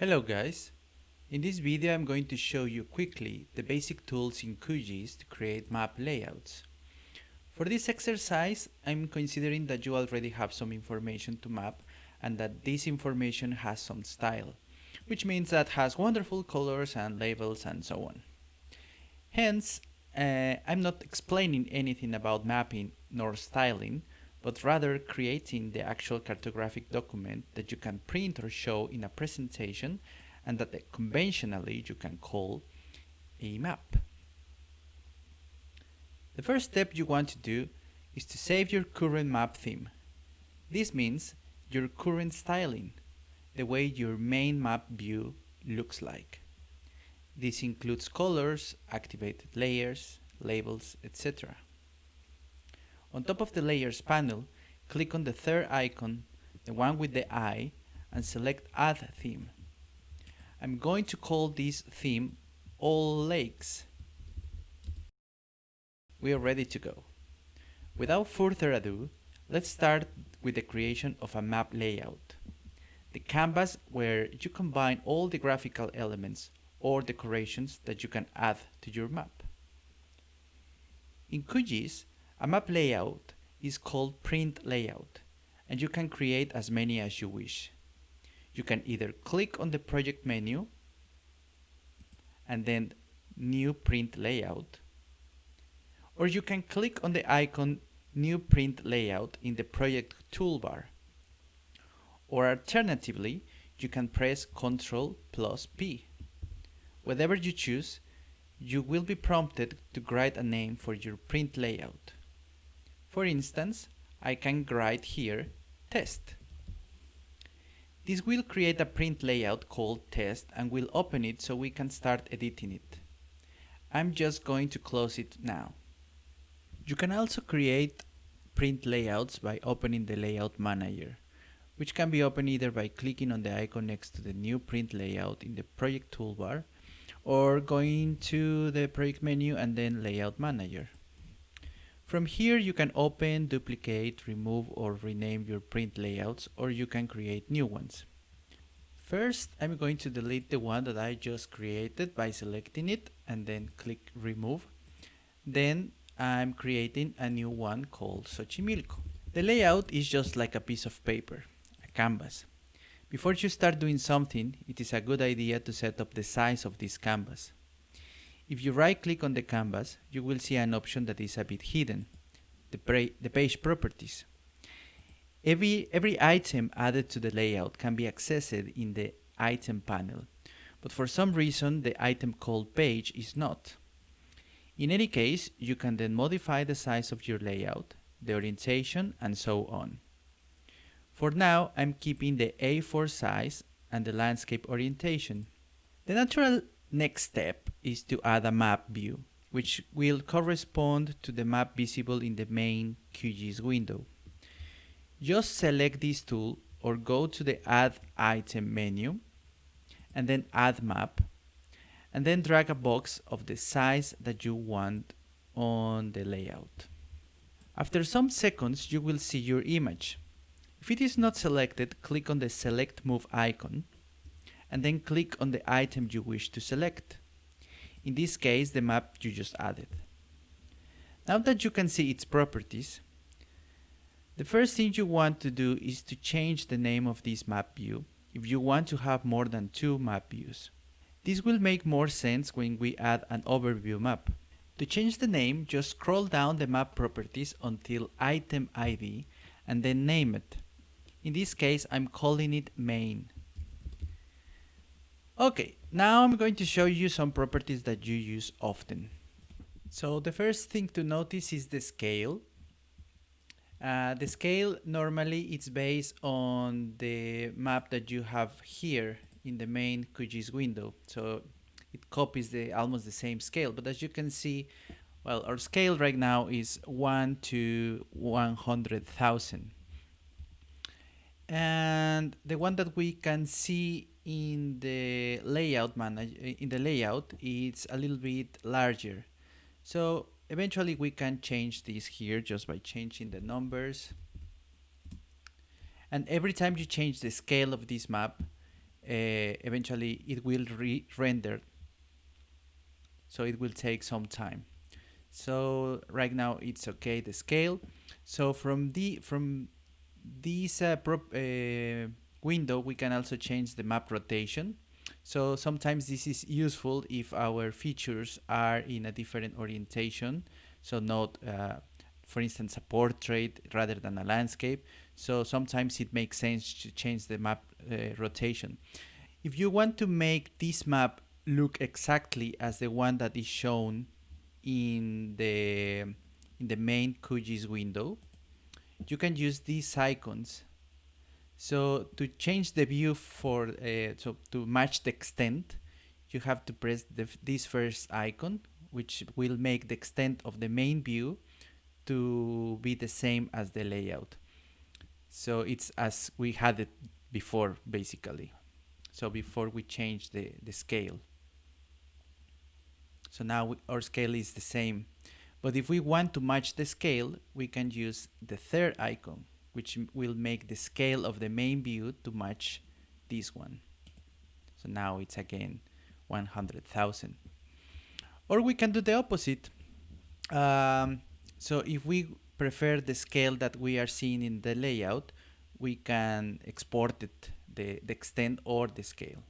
Hello guys! In this video I'm going to show you quickly the basic tools in QGIS to create map layouts. For this exercise I'm considering that you already have some information to map and that this information has some style, which means that has wonderful colors and labels and so on. Hence, uh, I'm not explaining anything about mapping nor styling, but rather creating the actual cartographic document that you can print or show in a presentation and that conventionally you can call a map. The first step you want to do is to save your current map theme. This means your current styling, the way your main map view looks like. This includes colors, activated layers, labels, etc. On top of the Layers panel, click on the third icon, the one with the eye, and select Add Theme. I'm going to call this theme All Lakes. We are ready to go. Without further ado, let's start with the creation of a map layout. The canvas where you combine all the graphical elements or decorations that you can add to your map. In QGIS, a map layout is called print layout and you can create as many as you wish. You can either click on the project menu and then new print layout or you can click on the icon new print layout in the project toolbar or alternatively you can press Ctrl plus P. Whatever you choose, you will be prompted to write a name for your print layout. For instance, I can write here test. This will create a print layout called test and will open it so we can start editing it. I'm just going to close it now. You can also create print layouts by opening the layout manager, which can be opened either by clicking on the icon next to the new print layout in the project toolbar or going to the project menu and then layout manager. From here you can open, duplicate, remove or rename your print layouts or you can create new ones. First I'm going to delete the one that I just created by selecting it and then click remove. Then I'm creating a new one called Xochimilco. The layout is just like a piece of paper, a canvas. Before you start doing something, it is a good idea to set up the size of this canvas. If you right click on the canvas, you will see an option that is a bit hidden, the, the page properties. Every, every item added to the layout can be accessed in the item panel, but for some reason the item called page is not. In any case, you can then modify the size of your layout, the orientation, and so on. For now, I'm keeping the A4 size and the landscape orientation. The natural next step is to add a map view, which will correspond to the map visible in the main QGIS window. Just select this tool or go to the Add Item menu and then Add Map and then drag a box of the size that you want on the layout. After some seconds you will see your image. If it is not selected, click on the Select Move icon and then click on the item you wish to select. In this case, the map you just added. Now that you can see its properties, the first thing you want to do is to change the name of this map view if you want to have more than two map views. This will make more sense when we add an overview map. To change the name, just scroll down the map properties until item ID and then name it. In this case, I'm calling it main. Okay, now I'm going to show you some properties that you use often. So the first thing to notice is the scale. Uh, the scale normally it's based on the map that you have here in the main QGIS window. So it copies the almost the same scale. But as you can see, well, our scale right now is 1 to 100,000. And the one that we can see in the layout manage in the layout it's a little bit larger. So eventually we can change this here just by changing the numbers. And every time you change the scale of this map eventually it will re-render so it will take some time. So right now it's okay the scale. So from the from these uh, uh, window we can also change the map rotation. So sometimes this is useful if our features are in a different orientation. So not uh, for instance a portrait rather than a landscape. So sometimes it makes sense to change the map uh, rotation. If you want to make this map look exactly as the one that is shown in the in the main QGIS window you can use these icons so to change the view for uh, so to match the extent you have to press the, this first icon which will make the extent of the main view to be the same as the layout. So it's as we had it before basically. So before we change the the scale. So now we, our scale is the same. But if we want to match the scale, we can use the third icon, which will make the scale of the main view to match this one. So now it's again 100,000. Or we can do the opposite. Um, so if we prefer the scale that we are seeing in the layout, we can export it, the, the extent or the scale.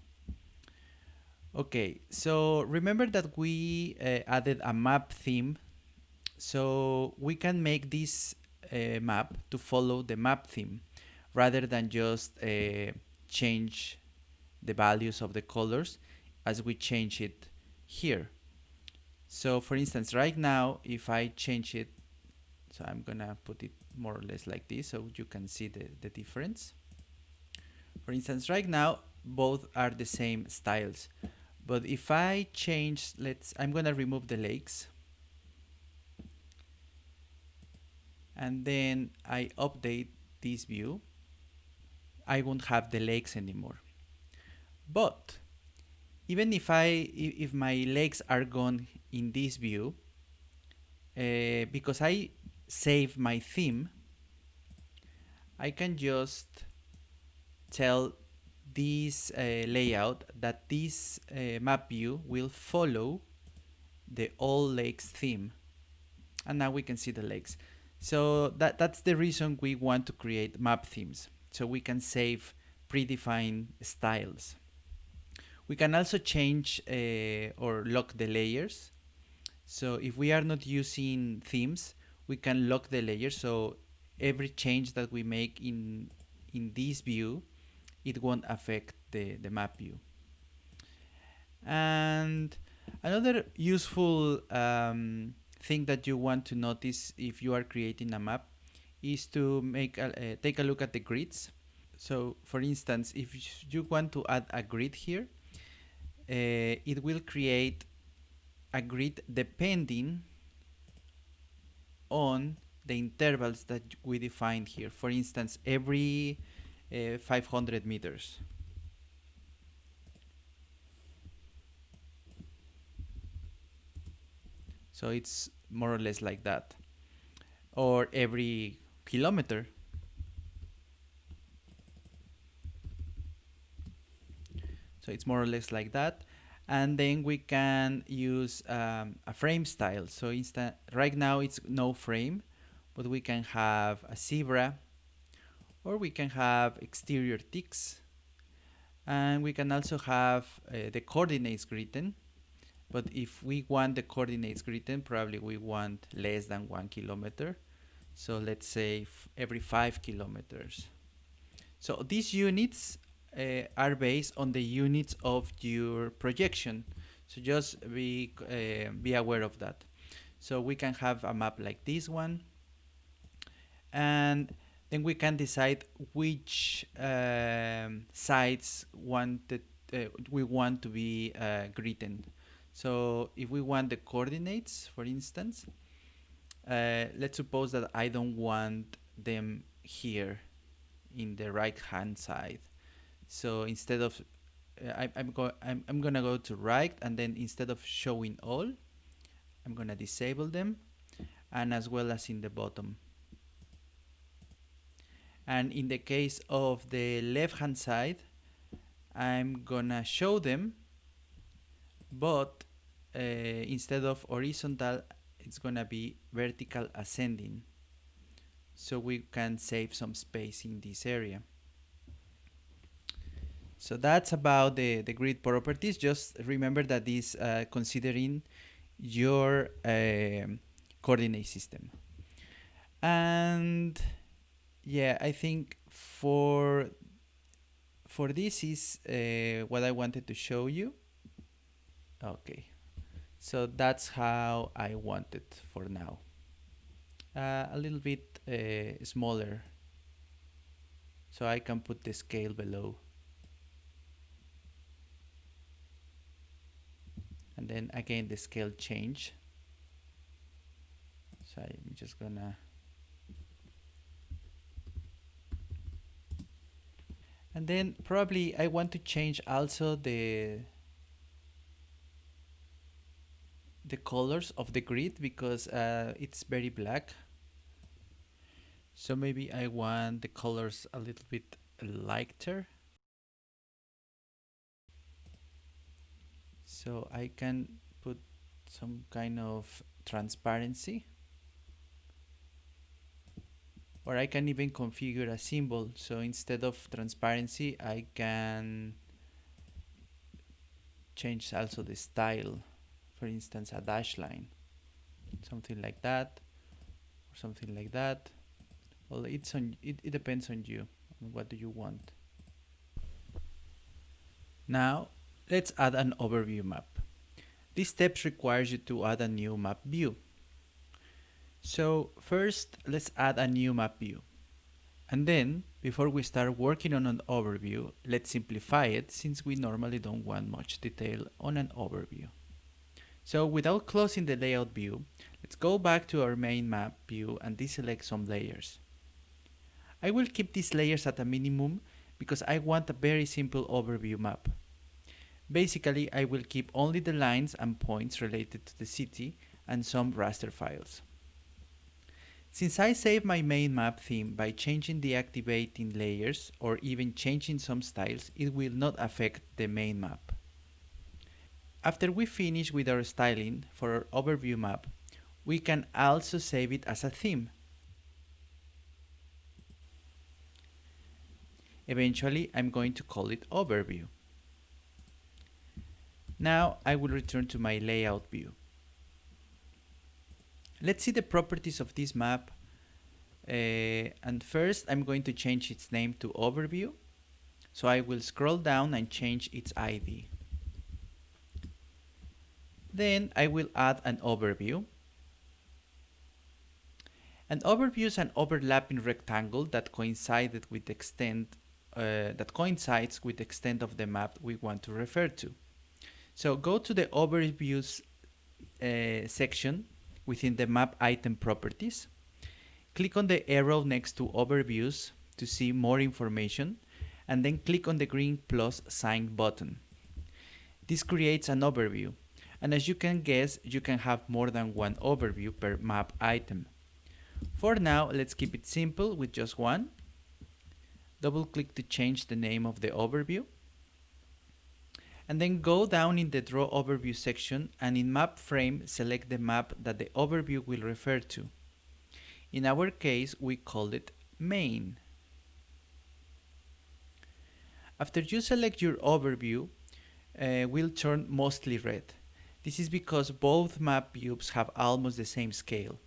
Okay, so remember that we uh, added a map theme. So we can make this uh, map to follow the map theme rather than just uh, change the values of the colors as we change it here. So for instance, right now, if I change it, so I'm gonna put it more or less like this so you can see the, the difference. For instance, right now, both are the same styles. But if I change, let's, I'm gonna remove the lakes. And then I update this view. I won't have the lakes anymore. But even if I, if my lakes are gone in this view, uh, because I save my theme, I can just tell this uh, layout that this uh, map view will follow the all lakes theme and now we can see the lakes so that that's the reason we want to create map themes so we can save predefined styles. We can also change uh, or lock the layers. So if we are not using themes we can lock the layers. So every change that we make in in this view it won't affect the, the map view. And another useful um, thing that you want to notice if you are creating a map is to make a, uh, take a look at the grids. So for instance, if you want to add a grid here, uh, it will create a grid depending on the intervals that we defined here. For instance, every uh, 500 meters. So it's more or less like that. Or every kilometer. So it's more or less like that. And then we can use um, a frame style. So instant, right now it's no frame, but we can have a zebra or we can have exterior ticks and we can also have uh, the coordinates written but if we want the coordinates written probably we want less than one kilometer. So let's say every five kilometers. So these units uh, are based on the units of your projection. So just be uh, be aware of that. So we can have a map like this one. And then we can decide which um, sites wanted uh, we want to be uh, written. So if we want the coordinates, for instance, uh, let's suppose that I don't want them here in the right hand side. So instead of uh, I, I'm, go I'm, I'm gonna go to right and then instead of showing all, I'm gonna disable them and as well as in the bottom. And in the case of the left hand side, I'm gonna show them but uh, instead of horizontal it's gonna be vertical ascending. So we can save some space in this area. So that's about the, the grid properties. Just remember that this uh, considering your uh, coordinate system. And yeah I think for for this is uh, what I wanted to show you. Okay so that's how I want it for now. Uh, a little bit uh, smaller. So I can put the scale below. And then again the scale change. So I'm just gonna and then probably I want to change also the the colors of the grid because uh, it's very black. So maybe I want the colors a little bit lighter. So I can put some kind of transparency. Or I can even configure a symbol. So instead of transparency I can change also the style for instance a dash line. Something like that or something like that. Well it's on it, it depends on you on what do you want. Now let's add an overview map. This steps requires you to add a new map view. So first, let's add a new map view. And then, before we start working on an overview, let's simplify it since we normally don't want much detail on an overview. So without closing the layout view, let's go back to our main map view and deselect some layers. I will keep these layers at a minimum because I want a very simple overview map. Basically, I will keep only the lines and points related to the city and some raster files. Since I save my main map theme by changing the activating layers or even changing some styles, it will not affect the main map. After we finish with our styling for our overview map, we can also save it as a theme. Eventually, I'm going to call it overview. Now I will return to my layout view. Let's see the properties of this map. Uh, and first I'm going to change its name to overview. So I will scroll down and change its ID. Then I will add an overview. An overview is an overlapping rectangle that coincided with the extent uh, that coincides with the extent of the map we want to refer to. So go to the overviews uh, section within the map item properties. Click on the arrow next to overviews to see more information and then click on the green plus sign button. This creates an overview and as you can guess you can have more than one overview per map item. For now let's keep it simple with just one. Double click to change the name of the overview and then go down in the draw overview section and in map frame select the map that the overview will refer to. In our case we call it main. After you select your overview uh, will turn mostly red. This is because both map views have almost the same scale.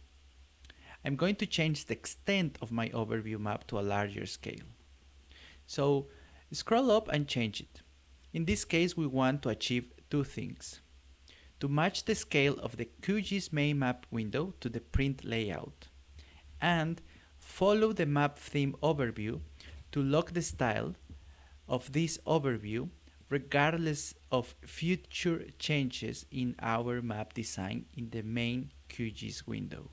I'm going to change the extent of my overview map to a larger scale. So scroll up and change it. In this case, we want to achieve two things. To match the scale of the QGIS main map window to the print layout, and follow the map theme overview to lock the style of this overview regardless of future changes in our map design in the main QGIS window.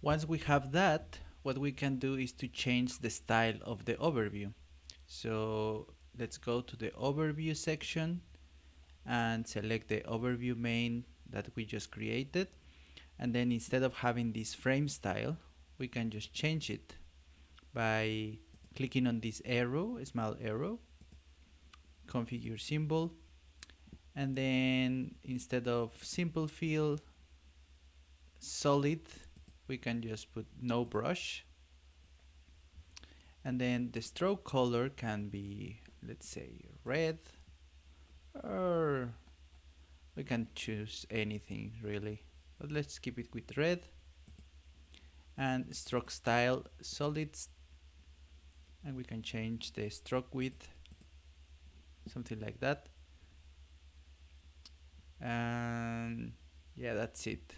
Once we have that, what we can do is to change the style of the overview. So let's go to the overview section and select the overview main that we just created and then instead of having this frame style we can just change it by clicking on this arrow small arrow configure symbol. And then instead of simple fill solid we can just put no brush. And then the stroke color can be let's say red or we can choose anything really. But let's keep it with red. And stroke style solids. And we can change the stroke width something like that. And yeah that's it.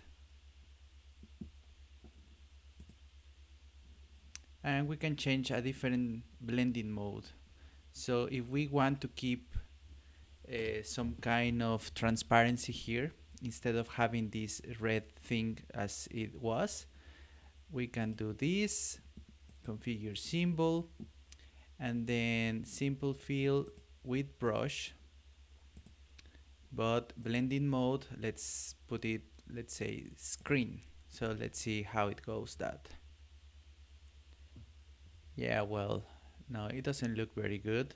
And we can change a different blending mode. So if we want to keep uh, some kind of transparency here instead of having this red thing as it was we can do this configure symbol and then simple fill with brush but blending mode let's put it let's say screen. So let's see how it goes that. Yeah well no it doesn't look very good.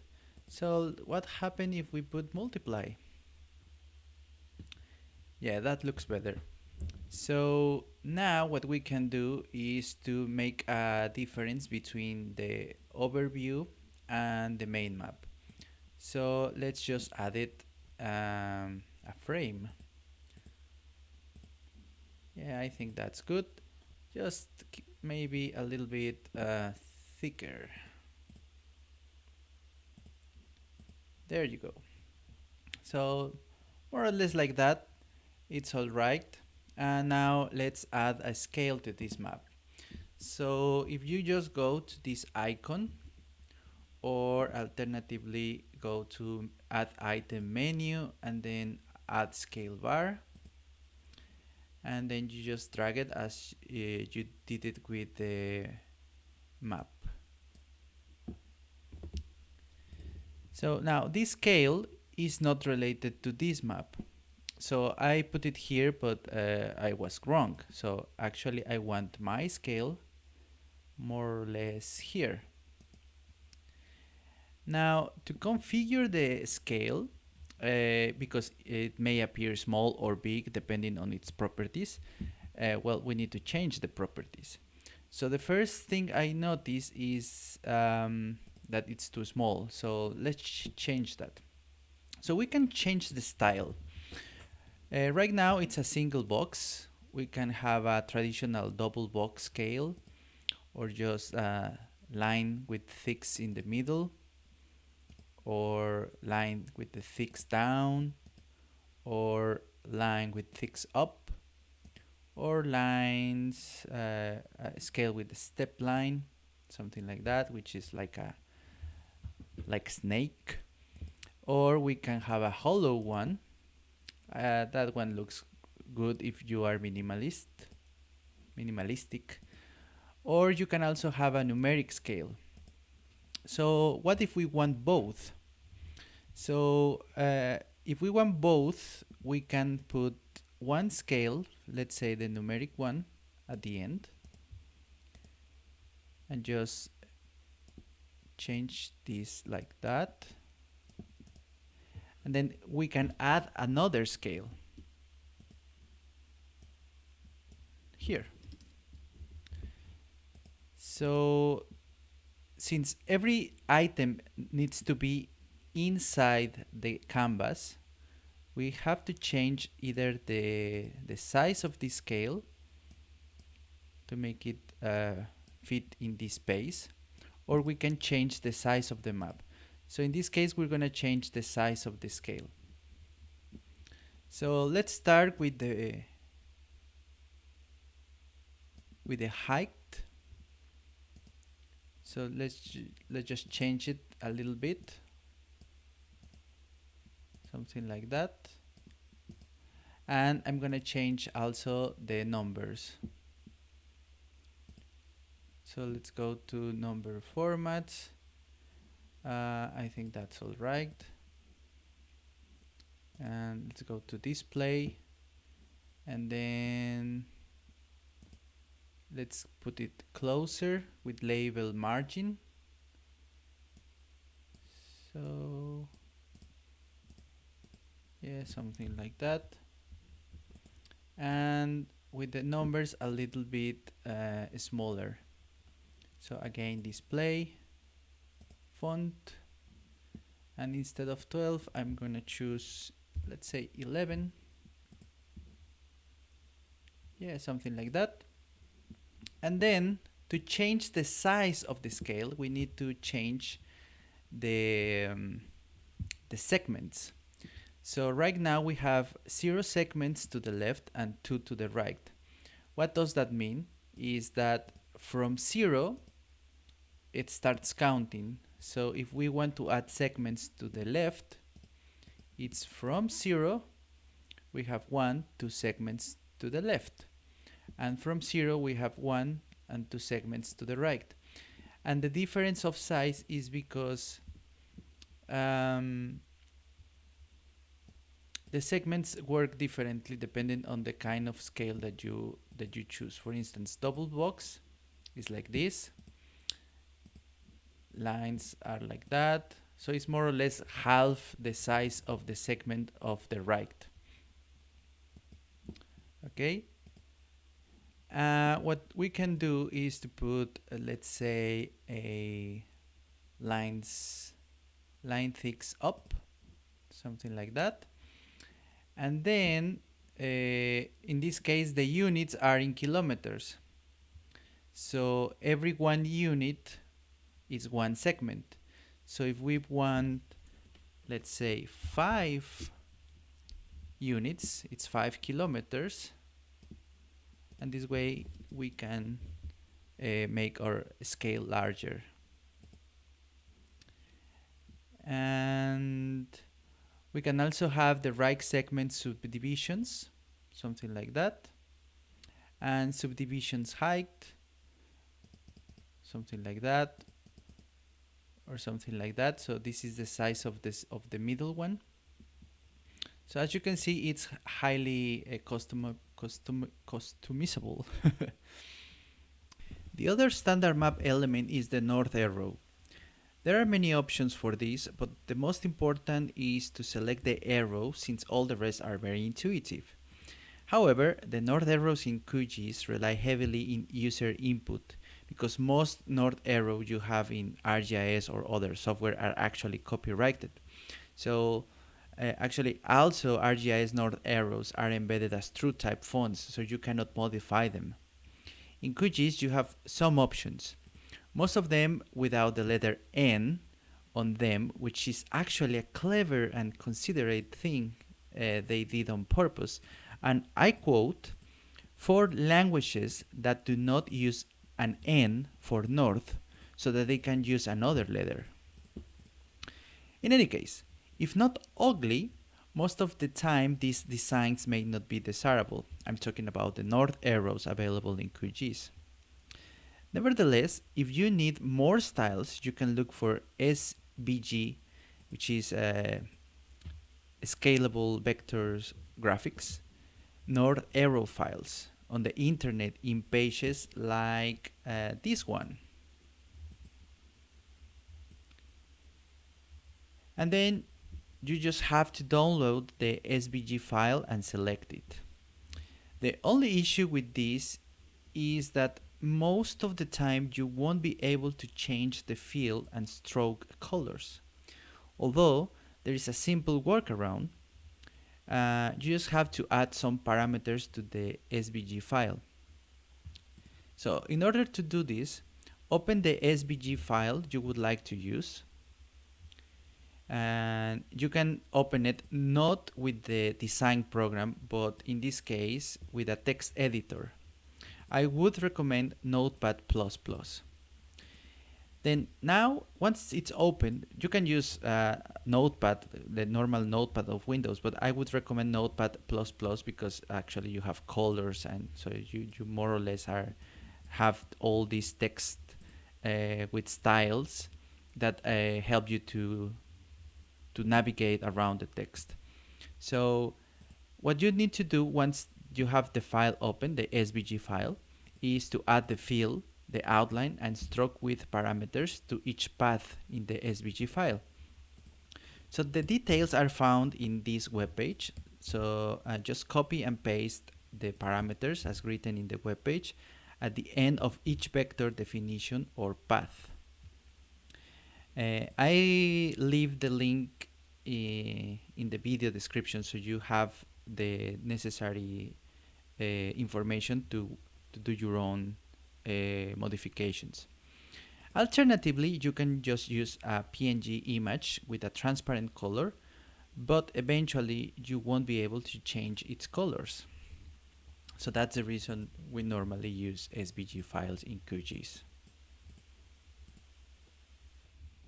So what happened if we put multiply? Yeah that looks better. So now what we can do is to make a difference between the overview and the main map so let's just add it um, a frame. Yeah I think that's good. Just maybe a little bit uh, thicker. There you go. So more or less like that. It's all right. And now let's add a scale to this map. So if you just go to this icon or alternatively go to add item menu and then add scale bar. And then you just drag it as uh, you did it with the map. So now this scale is not related to this map. So I put it here but uh, I was wrong. So actually I want my scale more or less here now to configure the scale uh, because it may appear small or big depending on its properties uh, well we need to change the properties. So the first thing I notice is um, that it's too small. So let's change that. So we can change the style. Uh, right now it's a single box. We can have a traditional double box scale or just a line with thicks in the middle or line with the thicks down or line with thicks up or lines uh, scale with the step line something like that which is like a like snake or we can have a hollow one uh, that one looks good if you are minimalist, minimalistic. Or you can also have a numeric scale. So what if we want both? So uh, if we want both, we can put one scale, let's say the numeric one at the end, and just change this like that. And then we can add another scale. Here. So since every item needs to be inside the canvas we have to change either the the size of the scale to make it uh, fit in this space or we can change the size of the map so in this case, we're going to change the size of the scale. So let's start with the with the height. So let's let's just change it a little bit. Something like that. And I'm going to change also the numbers. So let's go to number formats uh, I think that's all right and let's go to display and then let's put it closer with label margin. So yeah something like that. And with the numbers a little bit uh, smaller. So again display font. And instead of 12 I'm gonna choose let's say 11 yeah something like that and then to change the size of the scale we need to change the um, the segments. So right now we have zero segments to the left and two to the right. What does that mean? Is that from zero it starts counting. So if we want to add segments to the left it's from zero we have one two segments to the left and from 0 we have 1 and 2 segments to the right. And the difference of size is because um, the segments work differently depending on the kind of scale that you that you choose. For instance double box is like this. Lines are like that. So it's more or less half the size of the segment of the right. Okay uh, what we can do is to put, uh, let's say, a lines line thickness up, something like that. And then, uh, in this case, the units are in kilometers. So every one unit is one segment. So if we want, let's say, five units, it's five kilometers and this way we can uh, make our scale larger. And we can also have the right segment subdivisions something like that. And subdivisions height something like that or something like that. So this is the size of this of the middle one. So as you can see it's highly uh, custom custom customizable. the other standard map element is the north arrow. There are many options for this, but the most important is to select the arrow since all the rest are very intuitive. However, the north arrows in QGIS rely heavily in user input because most north arrows you have in ArcGIS or other software are actually copyrighted. So uh, actually, also ArcGIS North arrows are embedded as true type fonts, so you cannot modify them. In QGIS, you have some options, most of them without the letter N on them, which is actually a clever and considerate thing uh, they did on purpose. And I quote, for languages that do not use an N for North, so that they can use another letter. In any case, if not ugly, most of the time these designs may not be desirable. I'm talking about the north arrows available in QGIS. Nevertheless, if you need more styles, you can look for SVG, which is uh, scalable vectors graphics, north arrow files on the internet in pages like uh, this one. And then you just have to download the SVG file and select it. The only issue with this is that most of the time you won't be able to change the fill and stroke colors. Although there is a simple workaround, uh, you just have to add some parameters to the SVG file. So in order to do this, open the SVG file you would like to use and you can open it not with the design program but in this case with a text editor. I would recommend notepad++ then now once it's open you can use uh, notepad the normal notepad of windows but I would recommend notepad++ because actually you have colors and so you, you more or less are have all these text uh, with styles that uh, help you to to navigate around the text. So what you need to do once you have the file open, the SVG file, is to add the fill, the outline, and stroke width parameters to each path in the SVG file. So the details are found in this web page. So uh, just copy and paste the parameters as written in the web page at the end of each vector definition or path. Uh, I leave the link in the video description so you have the necessary uh, information to, to do your own uh, modifications. Alternatively, you can just use a PNG image with a transparent color, but eventually you won't be able to change its colors. So that's the reason we normally use SVG files in QGIS.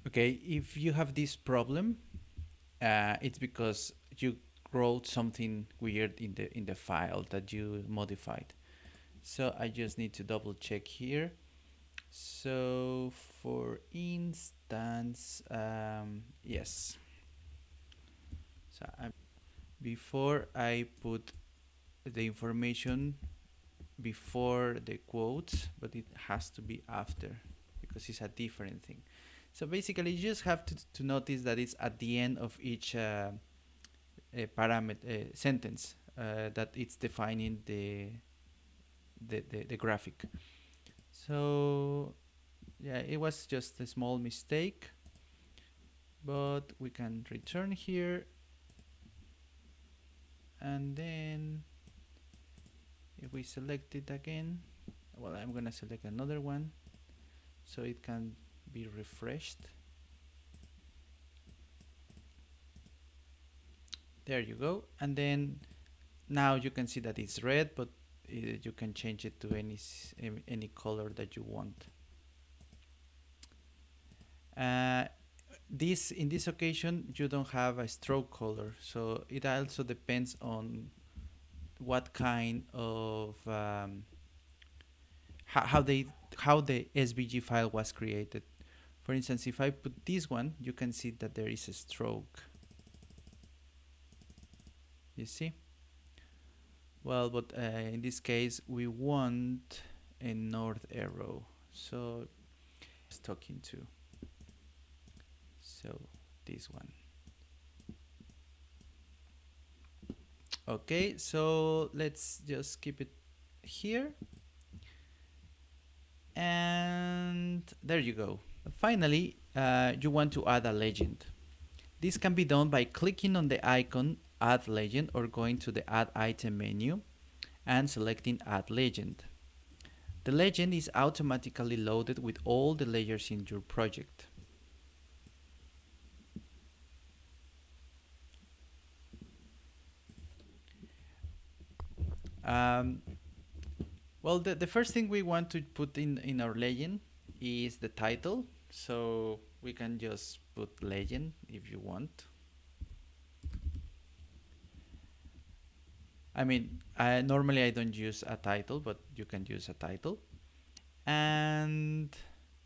Okay, if you have this problem, uh, it's because you wrote something weird in the in the file that you modified. So I just need to double check here. So for instance, um, yes. So I'm, before I put the information before the quotes, but it has to be after because it's a different thing. So basically you just have to, to notice that it's at the end of each uh, parameter uh, sentence uh, that it's defining the, the, the, the graphic. So yeah, it was just a small mistake, but we can return here and then if we select it again, well, I'm gonna select another one so it can be refreshed. There you go. And then now you can see that it's red, but you can change it to any any color that you want. Uh, this in this occasion you don't have a stroke color, so it also depends on what kind of um, how, how they how the SVG file was created. For instance, if I put this one, you can see that there is a stroke. You see? Well, but uh, in this case, we want a north arrow. So, it's talking to. So, this one. Okay, so let's just keep it here. And there you go. Finally, uh, you want to add a legend. This can be done by clicking on the icon Add Legend or going to the Add Item menu and selecting Add Legend. The legend is automatically loaded with all the layers in your project. Um, well, the, the first thing we want to put in, in our legend is the title. So we can just put legend if you want. I mean, I, normally I don't use a title, but you can use a title. And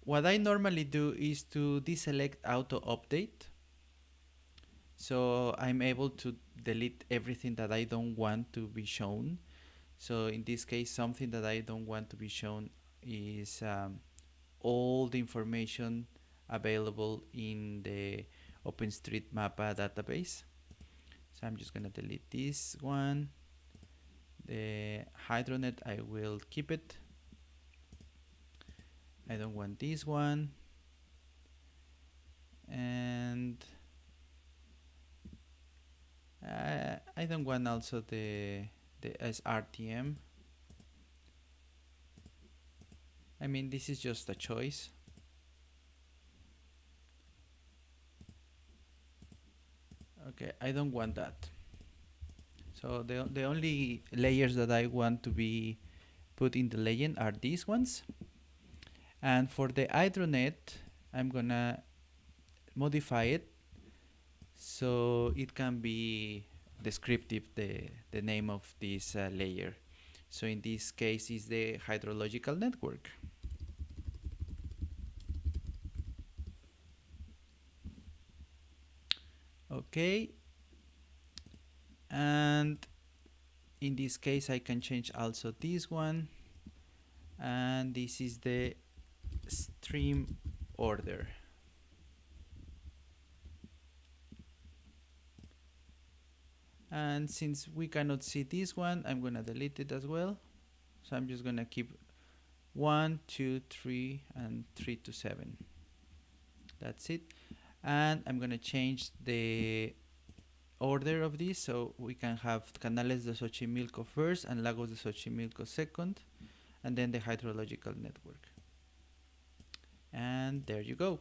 what I normally do is to deselect auto update. So I'm able to delete everything that I don't want to be shown. So in this case, something that I don't want to be shown is um, all the information available in the OpenStreetMap database. So I'm just gonna delete this one. The hydronet I will keep it. I don't want this one. And uh, I don't want also the the SRTM I mean this is just a choice okay I don't want that so the, the only layers that I want to be put in the legend are these ones. And for the hydronet, I'm gonna modify it so it can be descriptive, the, the name of this uh, layer. So in this case is the hydrological network. Okay, and in this case I can change also this one. And this is the stream order and since we cannot see this one I'm gonna delete it as well. So I'm just gonna keep one two three and three to seven. That's it. And I'm gonna change the order of this so we can have Canales de Xochimilco first and Lagos de Xochimilco second and then the hydrological network. And there you go.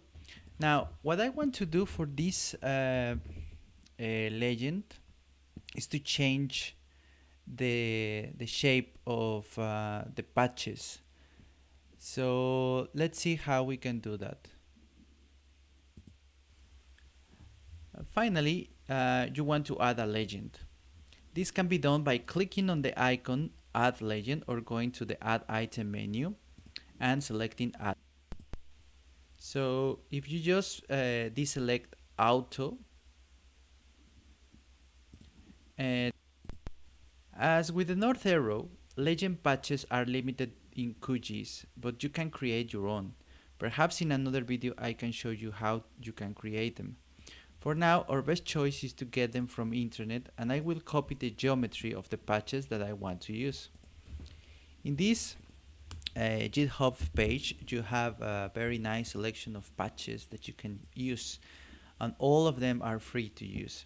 Now what I want to do for this uh, uh, legend is to change the the shape of uh, the patches. So let's see how we can do that. Uh, finally uh, you want to add a legend. This can be done by clicking on the icon add legend or going to the add item menu and selecting add. So if you just uh, deselect auto and as with the north arrow, legend patches are limited in QGIS, but you can create your own. Perhaps in another video I can show you how you can create them. For now, our best choice is to get them from internet and I will copy the geometry of the patches that I want to use. In this uh, GitHub page, you have a very nice selection of patches that you can use and all of them are free to use.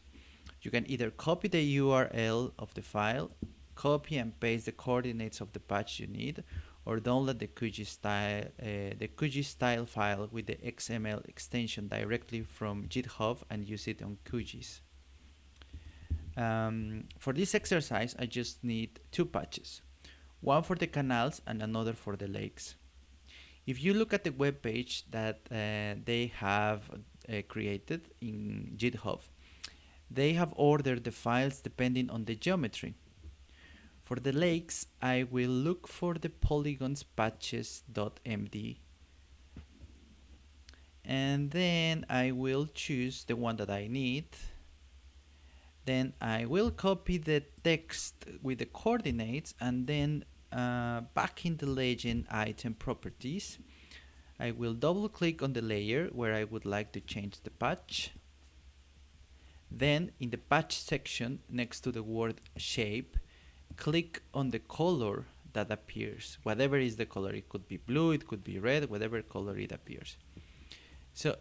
You can either copy the URL of the file, copy and paste the coordinates of the patch you need, or download the QGIS style, uh, the QGIS style file with the XML extension directly from GitHub and use it on QGIS. Um, for this exercise, I just need two patches, one for the canals and another for the lakes. If you look at the web page that uh, they have uh, created in GitHub, they have ordered the files depending on the geometry. For the lakes, I will look for the polygons patches.md and then I will choose the one that I need. Then I will copy the text with the coordinates and then uh, back in the legend item properties, I will double click on the layer where I would like to change the patch then in the patch section next to the word shape, click on the color that appears, whatever is the color. It could be blue, it could be red, whatever color it appears. So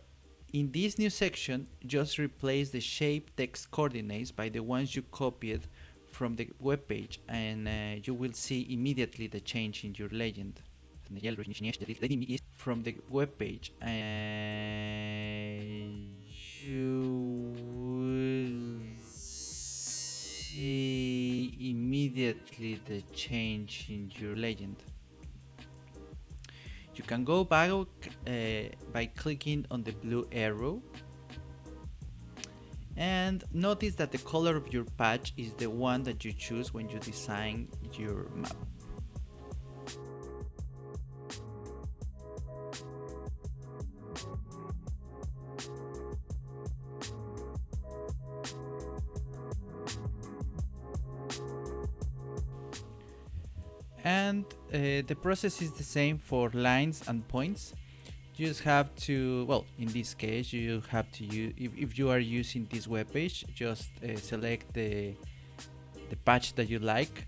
in this new section, just replace the shape text coordinates by the ones you copied from the web page and uh, you will see immediately the change in your legend. From the web page and you see immediately the change in your legend. You can go back uh, by clicking on the blue arrow and notice that the color of your patch is the one that you choose when you design your map. And uh, the process is the same for lines and points. You just have to well in this case you have to use if, if you are using this web page just uh, select the the patch that you like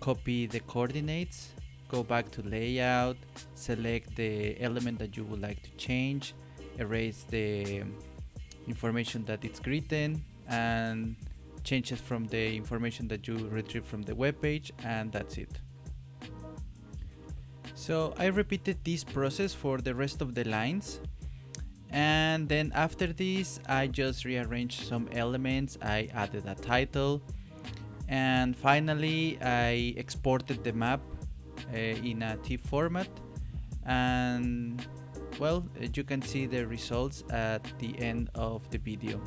copy the coordinates go back to layout select the element that you would like to change erase the information that it's written and change it from the information that you retrieve from the web page and that's it so I repeated this process for the rest of the lines. And then after this I just rearranged some elements. I added a title. And finally I exported the map uh, in a TIFF format. And well you can see the results at the end of the video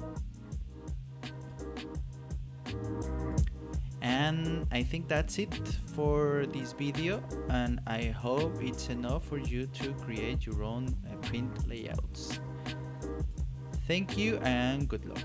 and i think that's it for this video and i hope it's enough for you to create your own uh, print layouts. Thank you and good luck.